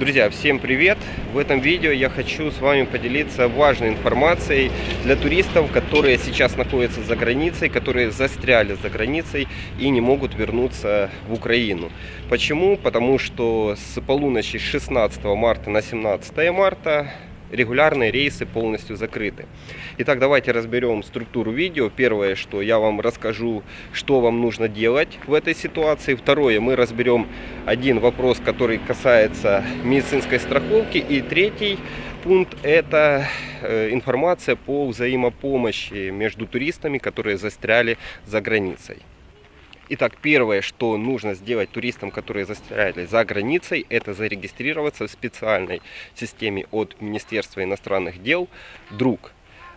Друзья, всем привет! В этом видео я хочу с вами поделиться важной информацией для туристов, которые сейчас находятся за границей, которые застряли за границей и не могут вернуться в Украину. Почему? Потому что с полуночи 16 марта на 17 марта регулярные рейсы полностью закрыты. Итак, давайте разберем структуру видео. Первое, что я вам расскажу, что вам нужно делать в этой ситуации. Второе, мы разберем один вопрос, который касается медицинской страховки. И третий пункт – это э, информация по взаимопомощи между туристами, которые застряли за границей. Итак, первое, что нужно сделать туристам, которые застряли за границей, это зарегистрироваться в специальной системе от Министерства иностранных дел «Друг».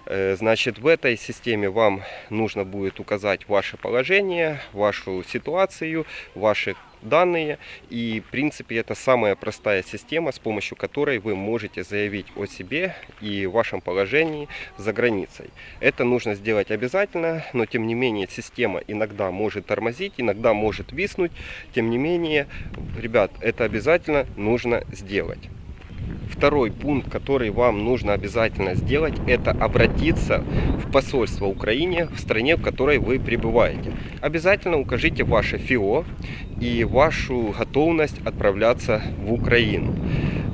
Э, значит, в этой системе вам нужно будет указать ваше положение, вашу ситуацию, ваши данные. И, в принципе, это самая простая система, с помощью которой вы можете заявить о себе и вашем положении за границей. Это нужно сделать обязательно, но, тем не менее, система иногда может тормозить, иногда может виснуть. Тем не менее, ребят, это обязательно нужно сделать. Второй пункт, который вам нужно обязательно сделать, это обратиться в посольство Украине в стране, в которой вы пребываете. Обязательно укажите ваше ФИО и вашу готовность отправляться в Украину.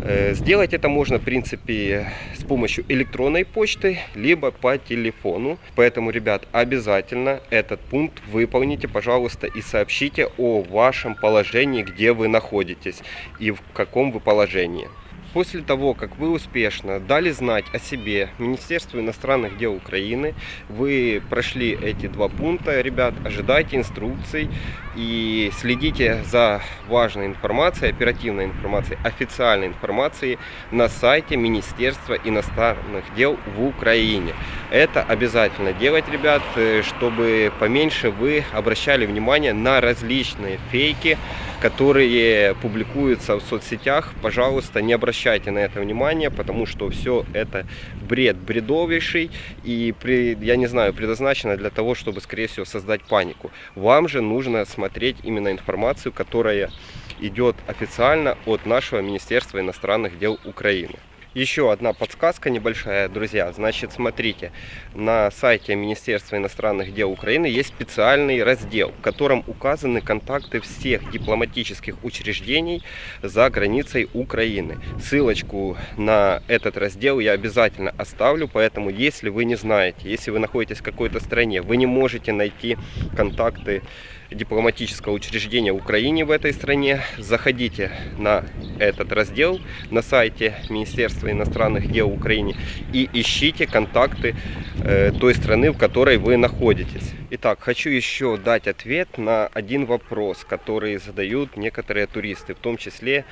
Э, сделать это можно, в принципе, с помощью электронной почты, либо по телефону. Поэтому, ребят, обязательно этот пункт выполните, пожалуйста, и сообщите о вашем положении, где вы находитесь и в каком вы положении. После того, как вы успешно дали знать о себе Министерству иностранных дел Украины, вы прошли эти два пункта, ребят, ожидайте инструкций и следите за важной информацией, оперативной информацией, официальной информацией на сайте Министерства иностранных дел в Украине. Это обязательно делать, ребят, э, чтобы поменьше вы обращали внимание на различные фейки, которые публикуются в соцсетях. Пожалуйста, не обращайте на это внимание, потому что все это бред бредовейший и, при, я не знаю, предназначено для того, чтобы, скорее всего, создать панику. Вам же нужно смотреть именно информацию, которая идет официально от нашего Министерства иностранных дел Украины. Еще одна подсказка небольшая, друзья. Значит, смотрите, на сайте Министерства иностранных дел Украины есть специальный раздел, в котором указаны контакты всех дипломатических учреждений за границей Украины. Ссылочку на этот раздел я обязательно оставлю, поэтому если вы не знаете, если вы находитесь в какой-то стране, вы не можете найти контакты дипломатического учреждения Украине в этой стране, заходите на этот раздел на сайте Министерства иностранных дел Украины и ищите контакты э, той страны, в которой вы находитесь. Итак, хочу еще дать ответ на один вопрос, который задают некоторые туристы, в том числе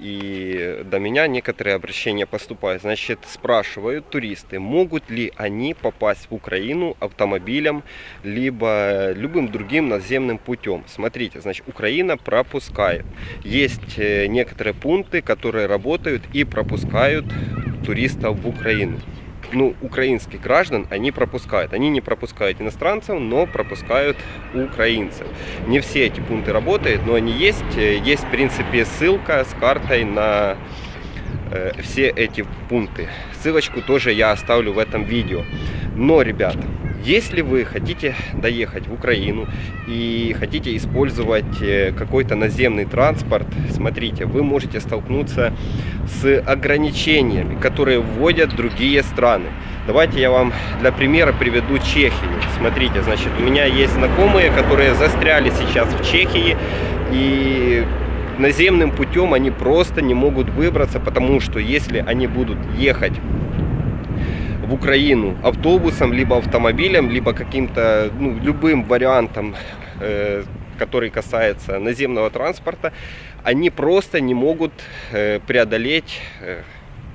и до меня некоторые обращения поступают. Значит, спрашивают туристы, могут ли они попасть в Украину автомобилем, либо любым другим наземным путем. Смотрите, значит, Украина пропускает. Есть э, некоторые пункты, которые работают и пропускают туристов в Украину ну, украинских граждан они пропускают. Они не пропускают иностранцев, но пропускают украинцев. Не все эти пункты работают, но они есть. Есть, в принципе, ссылка с картой на э, все эти пункты. Ссылочку тоже я оставлю в этом видео. Но, ребята, если вы хотите доехать в Украину и хотите использовать э, какой-то наземный транспорт, смотрите, вы можете столкнуться с ограничениями, которые вводят другие страны. Давайте я вам для примера приведу Чехию. Смотрите, значит, у меня есть знакомые, которые застряли сейчас в Чехии и наземным путем они просто не могут выбраться, потому что если они будут ехать в Украину автобусом, либо автомобилем, либо каким-то, ну, любым вариантом, э, который касается наземного транспорта, они просто не могут э, преодолеть э,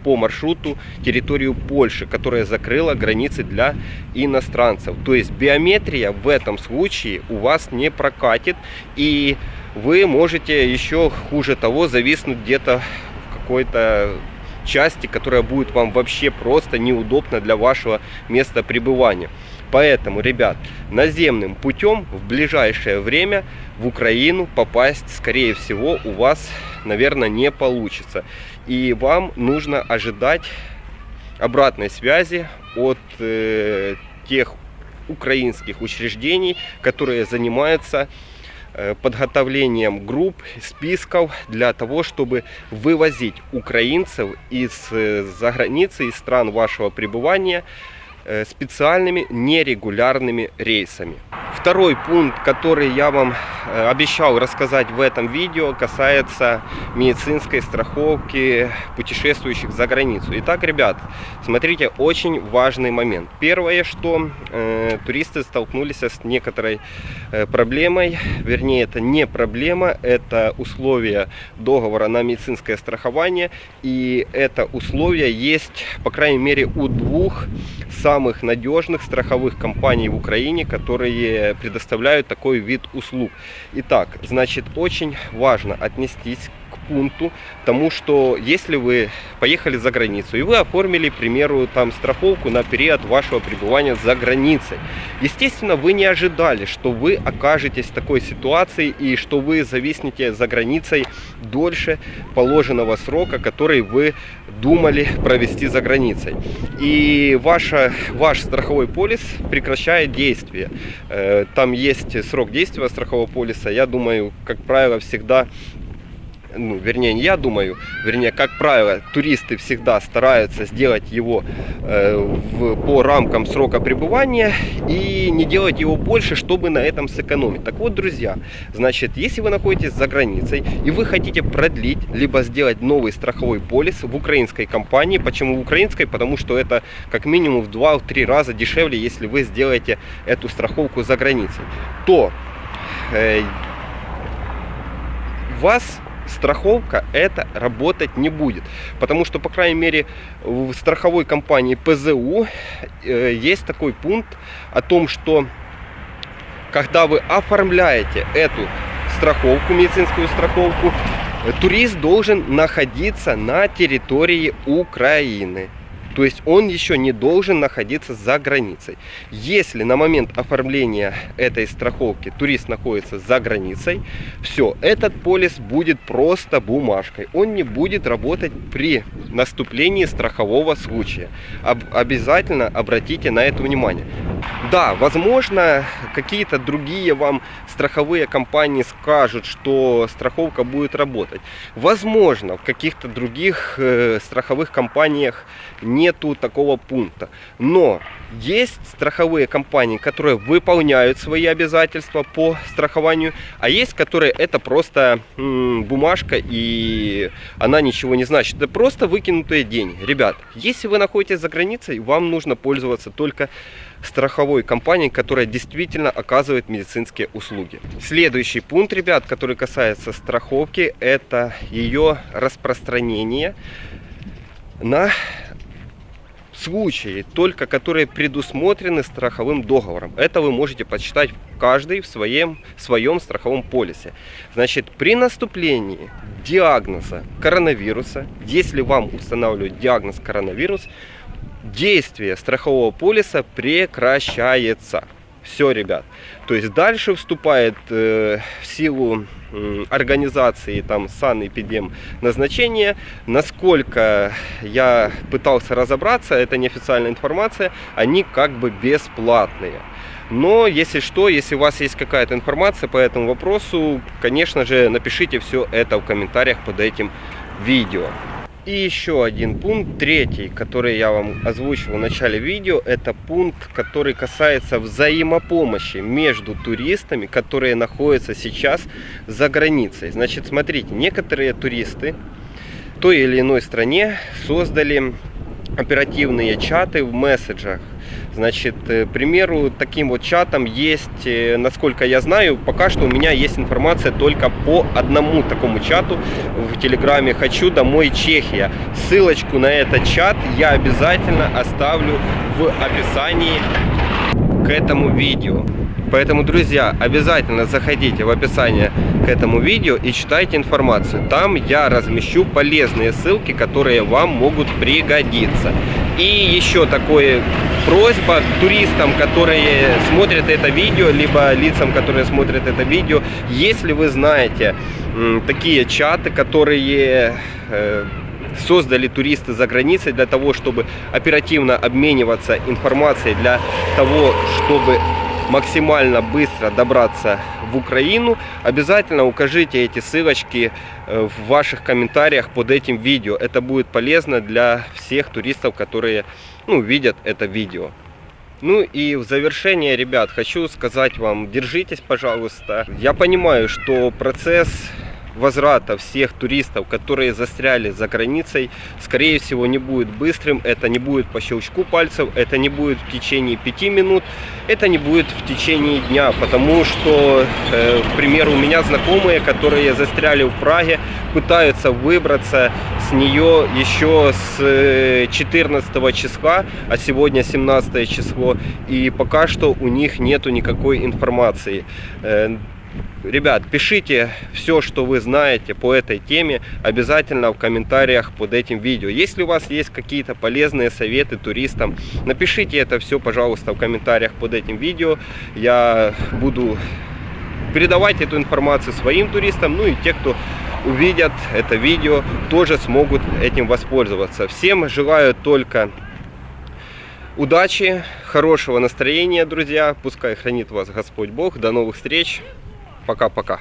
по маршруту территорию Польши, которая закрыла границы для иностранцев. То есть биометрия в этом случае у вас не прокатит и вы можете еще хуже того зависнуть где-то в какой-то части, которая будет вам вообще просто неудобна для вашего места пребывания. Поэтому, ребят, наземным путем в ближайшее время в Украину попасть, скорее всего, у вас, наверное, не получится. И вам нужно ожидать обратной связи от э, тех украинских учреждений, которые занимаются подготовлением групп, списков для того, чтобы вывозить украинцев из-за э, границы, из стран вашего пребывания Э, специальными нерегулярными рейсами. Второй пункт, который я вам э, обещал рассказать в этом видео, касается медицинской страховки путешествующих за границу. Итак, ребят, смотрите, очень важный момент. Первое, что э, туристы столкнулись с некоторой э, проблемой, вернее, это не проблема, это условия договора на медицинское страхование, и это условие есть, по крайней мере, у двух самых надежных страховых компаний в Украине, которые предоставляют такой вид услуг. Итак, значит, очень важно отнестись пункту, тому что если вы поехали за границу и вы оформили, к примеру, там страховку на период вашего пребывания за границей, естественно, вы не ожидали, что вы окажетесь в такой ситуации и что вы зависнете за границей дольше положенного срока, который вы думали провести за границей. И ваша, ваш страховой полис прекращает действие. Э, там есть срок действия страхового полиса. Я думаю, как правило, всегда ну, вернее, не я думаю, вернее, как правило, туристы всегда стараются сделать его э, в, по рамкам срока пребывания и не делать его больше, чтобы на этом сэкономить. Так вот, друзья, значит, если вы находитесь за границей и вы хотите продлить, либо сделать новый страховой полис в украинской компании, почему в украинской? Потому что это как минимум в 2-3 раза дешевле, если вы сделаете эту страховку за границей, то э, вас страховка это работать не будет. Потому что, по крайней мере, в страховой компании ПЗУ э, есть такой пункт о том, что когда вы оформляете эту страховку, медицинскую страховку, турист должен находиться на территории Украины. То есть он еще не должен находиться за границей. Если на момент оформления этой страховки турист находится за границей, все, этот полис будет просто бумажкой. Он не будет работать при наступлении страхового случая. Об, обязательно обратите на это внимание. Да, возможно, какие-то другие вам страховые компании скажут, что страховка будет работать. Возможно, в каких-то других э, страховых компаниях нету такого пункта. Но есть страховые компании, которые выполняют свои обязательства по страхованию, а есть, которые это просто м, бумажка и она ничего не значит. Это просто выкинутые деньги. Ребят, если вы находитесь за границей, вам нужно пользоваться только страховой компании, которая действительно оказывает медицинские услуги. Следующий пункт, ребят, который касается страховки, это ее распространение на случаи, только которые предусмотрены страховым договором. Это вы можете почитать каждый в своем, в своем страховом полисе. Значит, при наступлении диагноза коронавируса, если вам устанавливают диагноз коронавирус, действие страхового полиса прекращается. Все, ребят. То есть дальше вступает э, в силу э, организации там санэпидем назначения. Насколько я пытался разобраться, это неофициальная информация, они как бы бесплатные. Но если что, если у вас есть какая-то информация по этому вопросу, конечно же, напишите все это в комментариях под этим видео. И еще один пункт, третий, который я вам озвучил в начале видео, это пункт, который касается взаимопомощи между туристами, которые находятся сейчас за границей. Значит, смотрите, некоторые туристы в той или иной стране создали оперативные чаты в месседжах Значит, э, к примеру, таким вот чатом есть, э, насколько я знаю, пока что у меня есть информация только по одному такому чату в Телеграме «Хочу домой Чехия». Ссылочку на этот чат я обязательно оставлю в описании к этому видео. Поэтому, друзья, обязательно заходите в описание к этому видео и читайте информацию. Там я размещу полезные ссылки, которые вам могут пригодиться. И еще такое просьба туристам, которые смотрят это видео, либо лицам, которые смотрят это видео, если вы знаете такие чаты, которые э, создали туристы за границей для того, чтобы оперативно обмениваться информацией, для того, чтобы максимально быстро добраться в Украину, обязательно укажите эти ссылочки э, в ваших комментариях под этим видео. Это будет полезно для всех туристов, которые ну, видят это видео. Ну и в завершение, ребят, хочу сказать вам, держитесь, пожалуйста. Я понимаю, что процесс возврата всех туристов, которые застряли за границей, скорее всего не будет быстрым, это не будет по щелчку пальцев, это не будет в течение пяти минут, это не будет в течение дня, потому что, э, к примеру, у меня знакомые, которые застряли в Праге, пытаются выбраться с нее еще с 14 э, числа, а сегодня 17 число, и пока что у них нету никакой информации. Ребят, пишите все, что вы знаете по этой теме, обязательно в комментариях под этим видео. Если у вас есть какие-то полезные советы туристам, напишите это все, пожалуйста, в комментариях под этим видео. Я буду передавать эту информацию своим туристам, ну и те, кто увидят это видео, тоже смогут этим воспользоваться. Всем желаю только удачи, хорошего настроения, друзья. Пускай хранит вас Господь Бог. До новых встреч. Пока-пока.